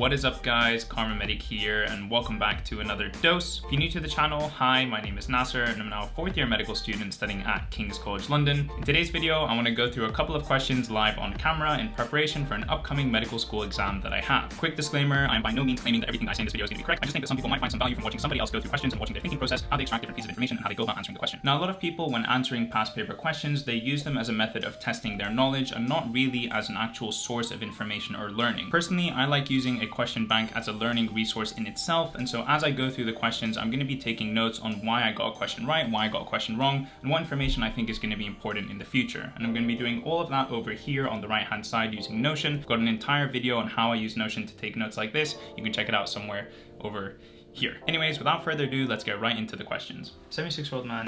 What is up guys, Karma Medic here and welcome back to another dose. If you're new to the channel, hi, my name is Nasser and I'm now a fourth year medical student studying at King's College London. In today's video, I want to go through a couple of questions live on camera in preparation for an upcoming medical school exam that I have. Quick disclaimer, I'm by no means claiming that everything I say in this video is going to be correct. I just think that some people might find some value from watching somebody else go through questions and watching their thinking process, how they extract different pieces of information and how they go about answering the question. Now a lot of people when answering past paper questions, they use them as a method of testing their knowledge and not really as an actual source of information or learning. Personally, I like using a question bank as a learning resource in itself. And so as I go through the questions, I'm going to be taking notes on why I got a question right, why I got a question wrong, and what information I think is going to be important in the future. And I'm going to be doing all of that over here on the right hand side using Notion. I've got an entire video on how I use Notion to take notes like this. You can check it out somewhere over here. Anyways, without further ado, let's get right into the questions. 76 year old man,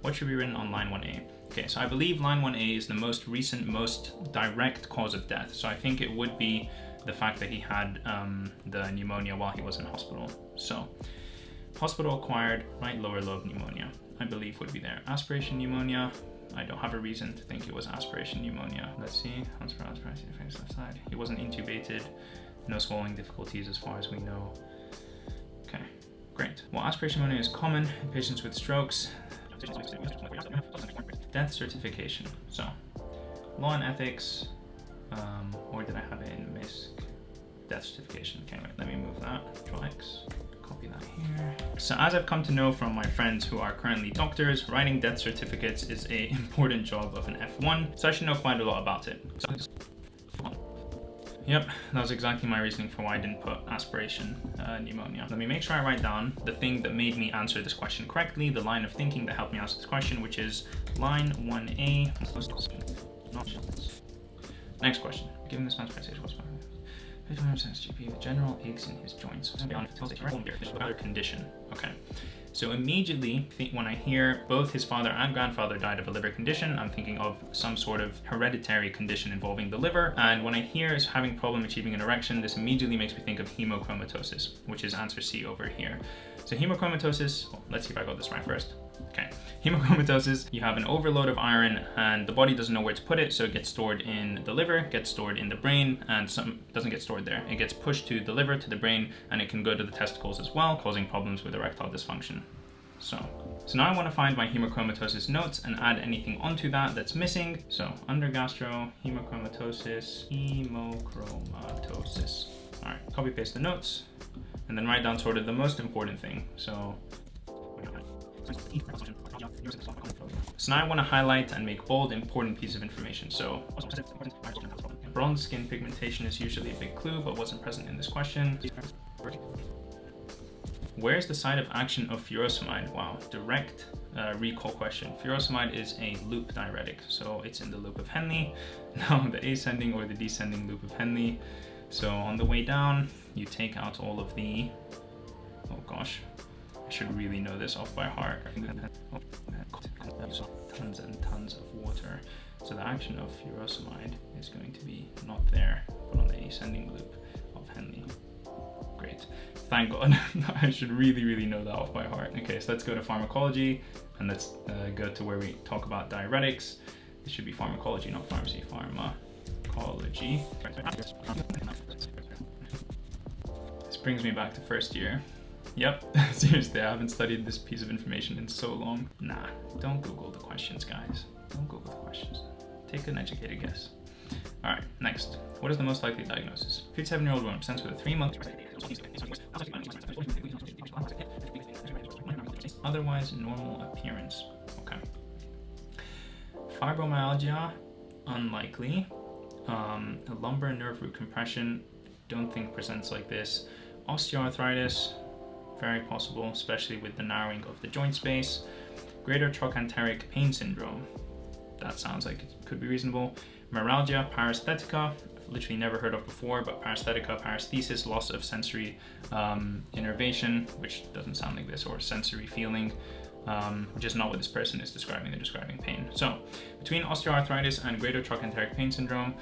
what should be written on line 1A? Okay, so I believe line 1A is the most recent, most direct cause of death. So I think it would be the fact that he had um, the pneumonia while he was in hospital. So, hospital acquired right lower lobe pneumonia, I believe would be there. Aspiration pneumonia, I don't have a reason to think it was aspiration pneumonia. Let's see, aspiration face left side. He wasn't intubated, no swallowing difficulties as far as we know. Okay, great. Well, aspiration pneumonia is common in patients with strokes. Death certification. So, law and ethics, um, or did I have it in MISC? Death certification. Okay, wait, let me move that. Control X. Copy that here. So as I've come to know from my friends who are currently doctors, writing death certificates is a important job of an F1, so I should know quite a lot about it. So Yep, that was exactly my reasoning for why I didn't put aspiration uh, pneumonia. Let me make sure I write down the thing that made me answer this question correctly, the line of thinking that helped me answer this question, which is line 1A. Next question. Given this man's presentation was 55% GP, the general aches in his joints. Condition. Okay. So immediately, when I hear both his father and grandfather died of a liver condition, I'm thinking of some sort of hereditary condition involving the liver. And when I hear is having problem achieving an erection, this immediately makes me think of hemochromatosis, which is answer C over here. So hemochromatosis, well, let's see if I got this right first. Okay, hemochromatosis, you have an overload of iron and the body doesn't know where to put it, so it gets stored in the liver, gets stored in the brain, and some doesn't get stored there. It gets pushed to the liver, to the brain, and it can go to the testicles as well, causing problems with erectile dysfunction. So, so now I want to find my hemochromatosis notes and add anything onto that that's missing. So under gastro, hemochromatosis, hemochromatosis. All right, copy paste the notes and then write down sort of the most important thing. So so now I want to highlight and make bold important piece of information. So bronze skin pigmentation is usually a big clue, but wasn't present in this question. Where's the site of action of furosemide? Wow, direct uh, recall question. Furosemide is a loop diuretic, so it's in the loop of Henle. Now the ascending or the descending loop of Henle. So on the way down, you take out all of the, oh gosh, should really know this off by heart. Tons and tons of water. So the action of furosemide is going to be not there, but on the ascending loop of Henle. Great. Thank God. I should really, really know that off by heart. Okay, so let's go to pharmacology and let's uh, go to where we talk about diuretics. This should be pharmacology, not pharmacy. Pharmacology. This brings me back to first year. Yep, seriously, I haven't studied this piece of information in so long. Nah, don't Google the questions, guys. Don't Google the questions. Take an educated guess. All right, next. What is the most likely diagnosis? 57-year-old woman presents with a three-month otherwise normal appearance. Okay. Fibromyalgia, unlikely. Um, lumbar nerve root compression, don't think presents like this. Osteoarthritis, very possible, especially with the narrowing of the joint space. Greater trochanteric pain syndrome, that sounds like it could be reasonable. Meralgia paresthetica, I've literally never heard of before, but paresthetica, paresthesis, loss of sensory um, innervation, which doesn't sound like this, or sensory feeling, um, which is not what this person is describing, they're describing pain. So between osteoarthritis and greater trochanteric pain syndrome,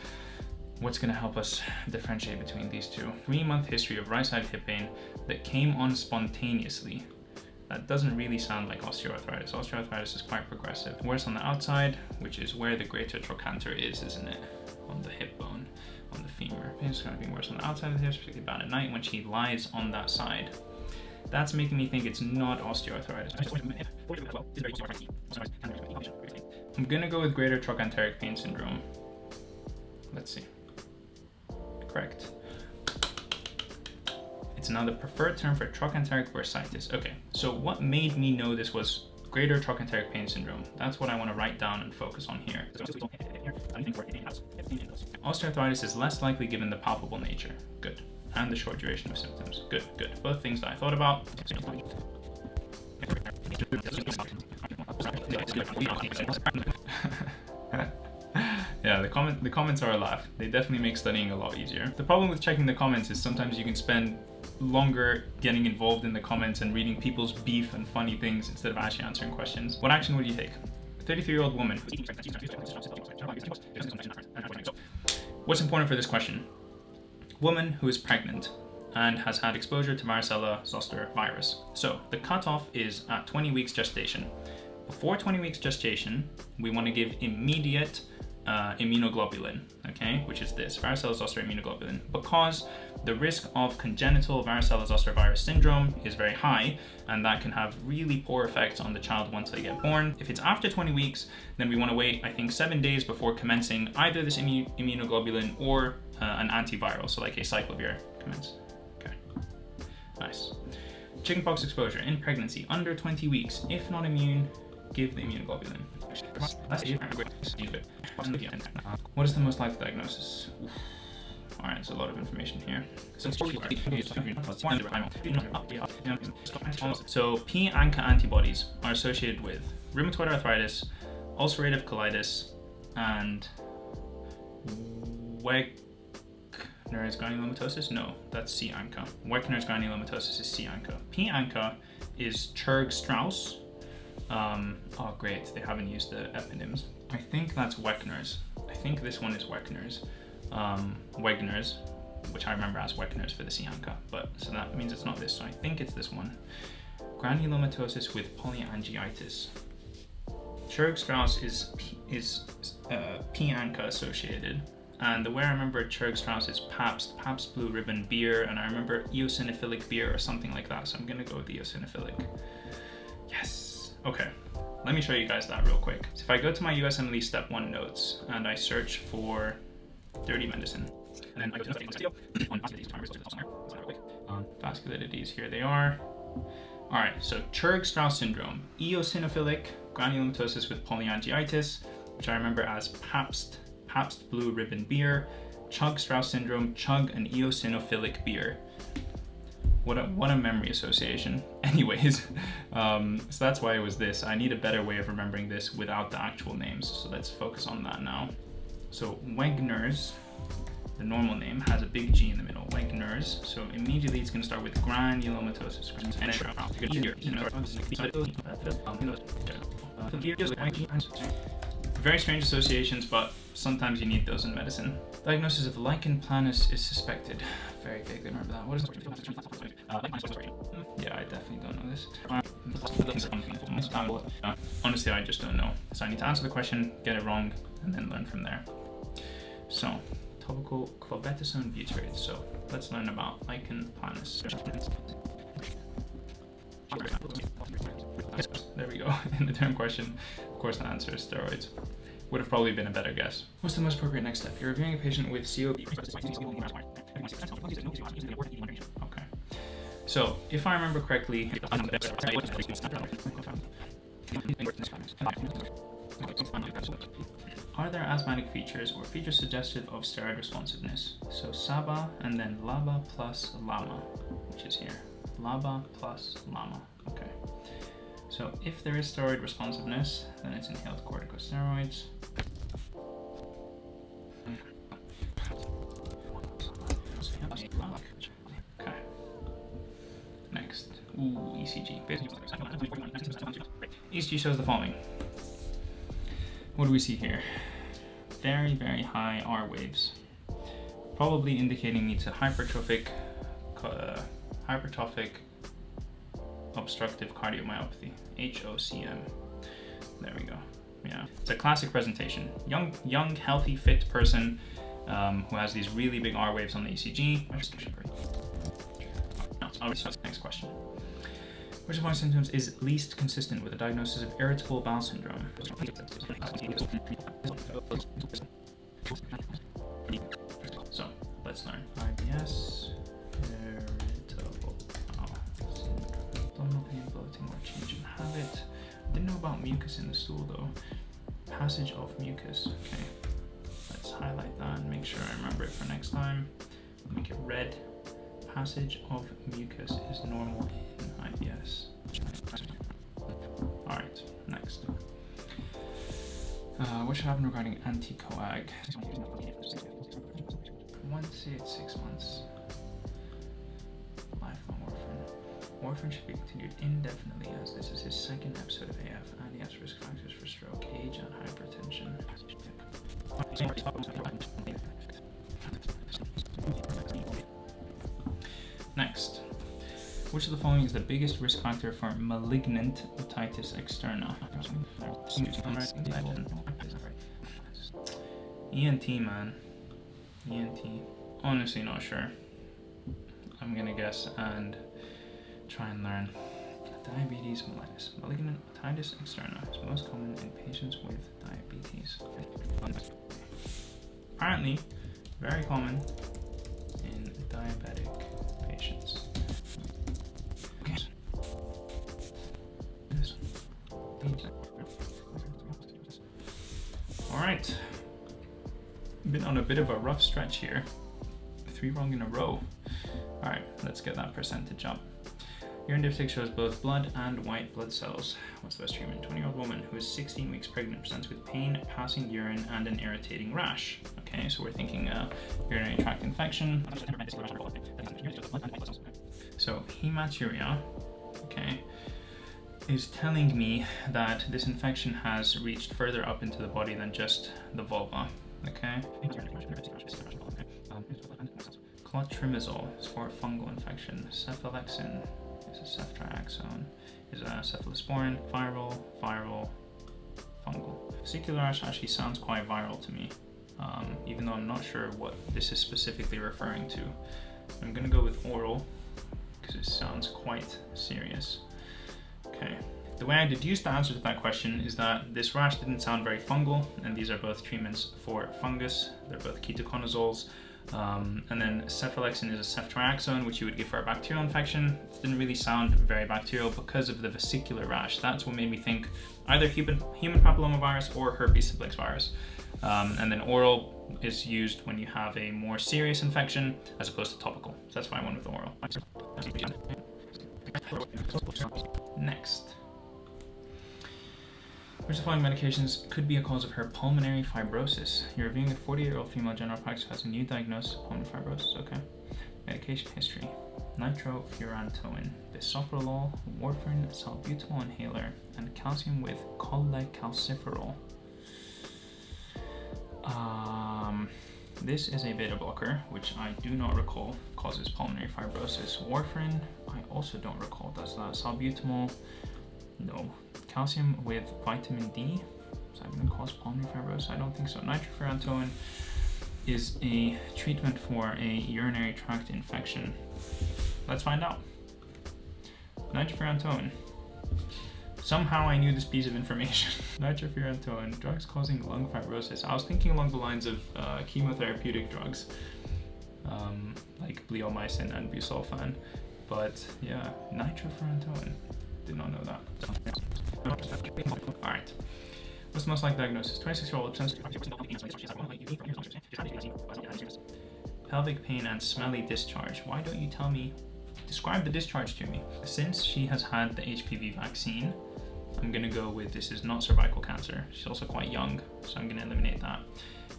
what's going to help us differentiate between these two? Three month history of right side hip pain that came on spontaneously. That doesn't really sound like osteoarthritis. Osteoarthritis is quite progressive. Worse on the outside, which is where the greater trochanter is, isn't it? On the hip bone, on the femur. It's gonna be worse on the outside of the hips, particularly bad at night when she lies on that side. That's making me think it's not osteoarthritis. I'm gonna go with greater trochanteric pain syndrome. Let's see. Correct. It's now the preferred term for trochanteric bursitis. Okay, so what made me know this was greater trochanteric pain syndrome? That's what I want to write down and focus on here. Osteoarthritis is less likely given the palpable nature. Good. And the short duration of symptoms. Good, good. Both things that I thought about. yeah, the comment the comments are a laugh. They definitely make studying a lot easier. The problem with checking the comments is sometimes you can spend longer getting involved in the comments and reading people's beef and funny things instead of actually answering questions. What action would you take? 33-year-old woman. What's important for this question? Woman who is pregnant and has had exposure to varicella zoster virus. So the cutoff is at 20 weeks gestation. Before 20 weeks gestation, we want to give immediate uh, immunoglobulin, okay, which is this, varicella zoster immunoglobulin, because the risk of congenital varicella zoster virus syndrome is very high, and that can have really poor effects on the child once they get born. If it's after 20 weeks, then we want to wait, I think, seven days before commencing either this immu immunoglobulin or uh, an antiviral, so like acyclovir commence. Okay, nice. Chickenpox exposure in pregnancy under 20 weeks. If not immune, give the immunoglobulin. What is the most likely diagnosis? Alright, there's a lot of information here. So P ANCA antibodies are associated with rheumatoid arthritis, ulcerative colitis, and Wegener's granulomatosis? No, that's C ANCA. Wegener's granulomatosis is C ANCA. P ANCA is Churg-Strauss, um, oh great, they haven't used the eponyms. I think that's Weckner's. I think this one is Weckner's. Um, Wegener's, which I remember as Weckner's for the C ANCA, but so that means it's not this, so I think it's this one. Granulomatosis with polyangiitis. Churg-Strauss is, is uh, P ANCA associated, and the way I remember Churg-Strauss is Pabst, Pabst Blue Ribbon beer, and I remember eosinophilic beer or something like that, so I'm gonna go with eosinophilic. Yes! Okay, let me show you guys that real quick. So if I go to my USMLE Step 1 notes and I search for dirty medicine, and then I go to um, vascular disease, here they are. All right, so Churg-Strauss syndrome, eosinophilic granulomatosis with polyangiitis, which I remember as Pabst, Pabst Blue Ribbon beer, Churg-Strauss syndrome, chug an eosinophilic beer. What a, what a memory association. Anyways, um, so that's why it was this. I need a better way of remembering this without the actual names. So let's focus on that now. So Wegener's, the normal name, has a big G in the middle, Wegener's. So immediately it's gonna start with granulomatosis. Very strange associations, but sometimes you need those in medicine. Diagnosis of lichen planus is suspected. Very vaguely remember that. What is Yeah, I definitely don't know this. Honestly, I just don't know. So I need to answer the question, get it wrong, and then learn from there. So, topical clobetasone butyrate. So, let's learn about lichen planus. There we go. In the term question, of course the answer is steroids. Would have probably been a better guess. What's the most appropriate next step? You're reviewing a patient with COPD. Okay. So, if I remember correctly, are there asthmatic features or features suggestive of steroid responsiveness? So SABA and then LABA plus LAMA, which is here. LABA plus LAMA. Okay. So if there is steroid responsiveness, then it's inhaled corticosteroids. Okay. Next. ECG. ECG shows the following. What do we see here? Very, very high R waves. Probably indicating me to hypertrophic, uh, hypertrophic obstructive cardiomyopathy, HOCM. There we go. Yeah, it's a classic presentation. Young, young, healthy, fit person um, who has these really big R waves on the ECG. Next question. Which of our symptoms is least consistent with a diagnosis of irritable bowel syndrome? Mucus in the stool though. Passage of mucus, okay. Let's highlight that and make sure I remember it for next time. Make it red. Passage of mucus is normal in IBS. Alright, next. Uh, what should happen regarding anticoag? Once it's six months. Warfarin should be continued indefinitely as this is his second episode of AF and he has risk factors for stroke, age, and hypertension. Next, which of the following is the biggest risk factor for malignant otitis externa? ENT, man. ENT. Honestly, not sure. I'm gonna guess and try and learn. Diabetes mellitus. Malignant otitis externa is most common in patients with diabetes. Apparently, very common in diabetic patients. All right, been on a bit of a rough stretch here. Three wrong in a row. All right, let's get that percentage up. Urine dipstick shows both blood and white blood cells. What's the best treatment? 20 year old woman who is 16 weeks pregnant presents with pain, passing urine, and an irritating rash. Okay, so we're thinking uh, urinary tract infection. So hematuria, okay, is telling me that this infection has reached further up into the body than just the vulva. Okay. Clotrimazole is for fungal infection. Cephalexin is a ceftriaxone, is a cephalosporin, viral, viral, fungal. Vesicular rash actually sounds quite viral to me, um, even though I'm not sure what this is specifically referring to. I'm gonna go with oral because it sounds quite serious. Okay. The way I deduced the answer to that question is that this rash didn't sound very fungal, and these are both treatments for fungus. They're both ketoconazoles. Um, and then cephalexin is a ceftriaxone, which you would give for a bacterial infection. It didn't really sound very bacterial because of the vesicular rash. That's what made me think either human, human papillomavirus or herpes simplex virus. Um, and then oral is used when you have a more serious infection as opposed to topical. So that's why I went with oral. Next. Which the following medications could be a cause of her pulmonary fibrosis? You're reviewing a 40-year-old female general practice who has a new diagnosis of pulmonary fibrosis. Okay. Medication history. Nitrofurantoin, bisoprolol, warfarin, salbutamol inhaler, and calcium with cholecalciferol. Um, this is a beta blocker, which I do not recall causes pulmonary fibrosis. Warfarin, I also don't recall does that. Salbutamol, no. Calcium with vitamin D, is that going to cause pulmonary fibrosis? I don't think so. Nitrofurantoin is a treatment for a urinary tract infection. Let's find out. Nitrofurantoin. Somehow I knew this piece of information. Nitrofurantoin, drugs causing lung fibrosis. I was thinking along the lines of uh, chemotherapeutic drugs, um, like bleomycin and busulfan. But yeah, nitrofurantoin. Did not know that. Alright. What's the most likely diagnosis? 26 year old Pelvic pain and smelly discharge. Why don't you tell me? Describe the discharge to me. Since she has had the HPV vaccine, I'm gonna go with this is not cervical cancer. She's also quite young, so I'm gonna eliminate that.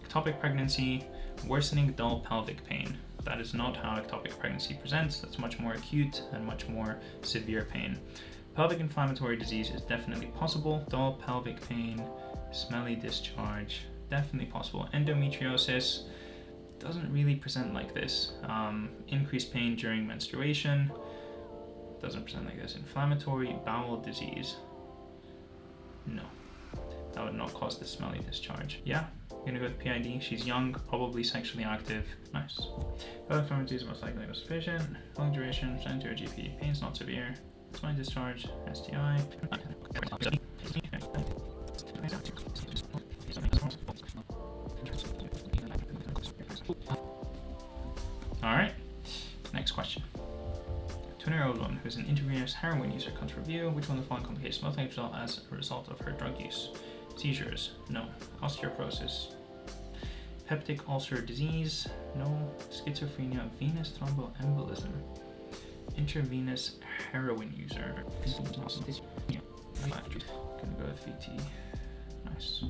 Ectopic pregnancy, worsening dull pelvic pain. That is not how ectopic pregnancy presents. That's much more acute and much more severe pain. Pelvic inflammatory disease is definitely possible. Dull pelvic pain, smelly discharge, definitely possible. Endometriosis doesn't really present like this. Um, increased pain during menstruation, Doesn't present like this. Inflammatory bowel disease. No. That would not cause the smelly discharge. Yeah, gonna go with PID. She's young, probably sexually active. Nice. Pelvic inflammatory infirmities most likely was sufficient. Long duration, sent to her GP. Pain's not severe. Smelly discharge, STI. Alright, next question. 20 year old woman who is an intravenous heroin user comes to review. Which one of the following complications most result as a result of her drug use? Seizures? No. Osteoporosis? Peptic ulcer disease? No. Schizophrenia? Venous thromboembolism? Intravenous heroin user? Gonna go with VT. Nice.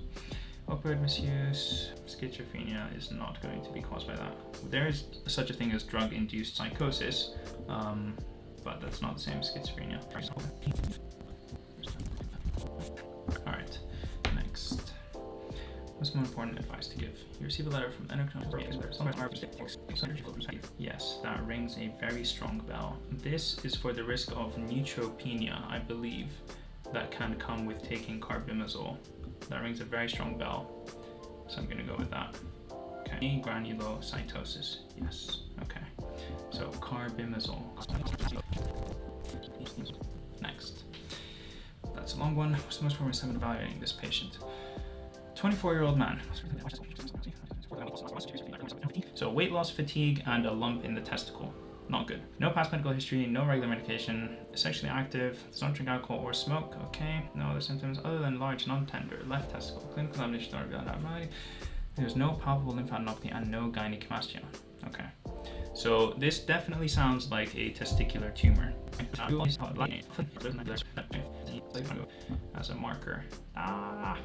Opioid misuse, schizophrenia is not going to be caused by that. There is such a thing as drug-induced psychosis, um, but that's not the same as schizophrenia. More important advice to give? You receive a letter from endocrinologist Yes, that rings a very strong bell. This is for the risk of neutropenia, I believe, that can come with taking carbimazole. That rings a very strong bell, so I'm gonna go with that. Okay, granulocytosis, yes, okay. So carbimazole. Next. That's a long one. What's the most common symptom evaluating this patient? 24-year-old man. So weight loss, fatigue, and a lump in the testicle. Not good. No past medical history, no regular medication, sexually active, does not drink alcohol or smoke, okay. No other symptoms other than large, non-tender, left testicle, clinical examination, abnormality. There's no palpable lymphadenopathy and no gynecomastia. Okay. So this definitely sounds like a testicular tumor. As a marker. Ah.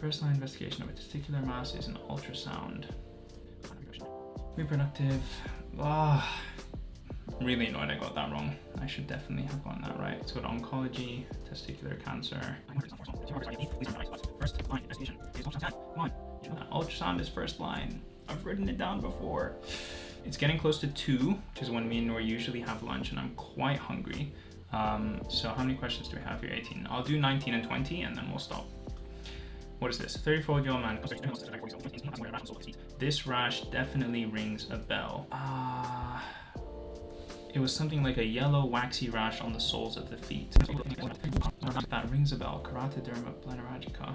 First line investigation of a testicular mass is an ultrasound. Reproductive. Ah. Really annoyed I got that wrong. I should definitely have gotten that right. So oncology, testicular cancer. First line investigation ultrasound. One. Ultrasound is first line. I've written it down before. It's getting close to two, which is when me and Noor usually have lunch, and I'm quite hungry. Um, so how many questions do we have here? 18. I'll do 19 and 20, and then we'll stop. What is this? 34 year old man. This rash definitely rings a bell. Ah. Uh, it was something like a yellow waxy rash on the soles of the feet. That rings a bell. Keratoderma blennorrhagica.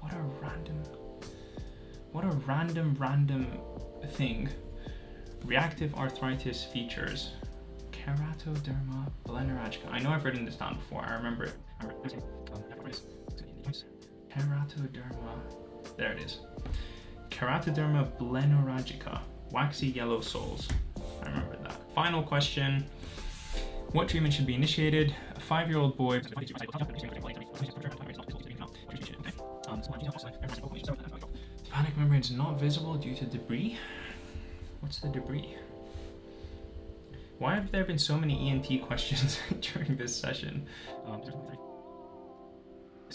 What a random, what a random, random thing. Reactive arthritis features. Keratoderma blennorrhagica. I know I've written this down before. I remember it. Keratoderma. There it is. Keratoderma blennorrhagica. Waxy yellow soles. I remember that. Final question. What treatment should be initiated? A five-year-old boy. Panic membrane is not visible due to debris. What's the debris? Why have there been so many ENT questions during this session? Um,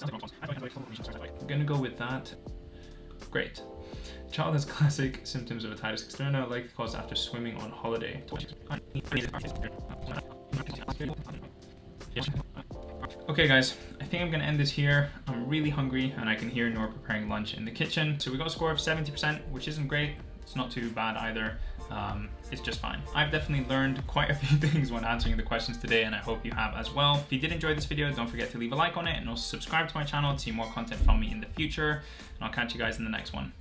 I'm gonna go with that. Great. Child has classic symptoms of a otitis externa, likely caused after swimming on holiday. Okay guys, I think I'm gonna end this here. I'm really hungry and I can hear Noor preparing lunch in the kitchen. So we got a score of 70%, which isn't great. It's not too bad either. Um, it's just fine. I've definitely learned quite a few things when answering the questions today and I hope you have as well. If you did enjoy this video, don't forget to leave a like on it and also subscribe to my channel to see more content from me in the future. And I'll catch you guys in the next one.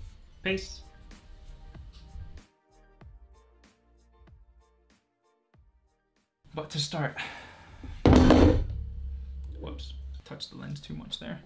Peace. But to start, whoops, touched the lens too much there.